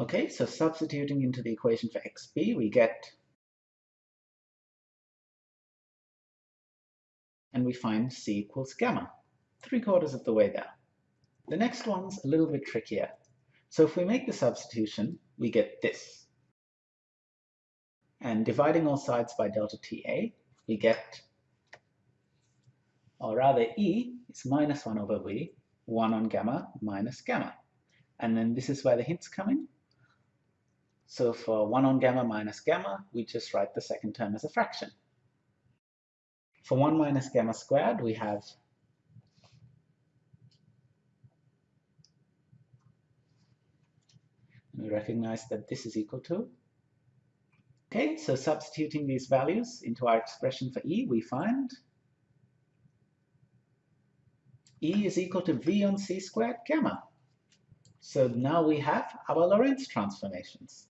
Okay, so substituting into the equation for xb, we get and we find c equals gamma, three quarters of the way there. The next one's a little bit trickier. So if we make the substitution, we get this. And dividing all sides by delta TA, we get, or rather E is minus 1 over V, 1 on gamma minus gamma. And then this is where the hints come in. So for 1 on gamma minus gamma, we just write the second term as a fraction. For 1 minus gamma squared, we have we recognize that this is equal to Okay, so substituting these values into our expression for E, we find E is equal to V on C squared gamma. So now we have our Lorentz transformations.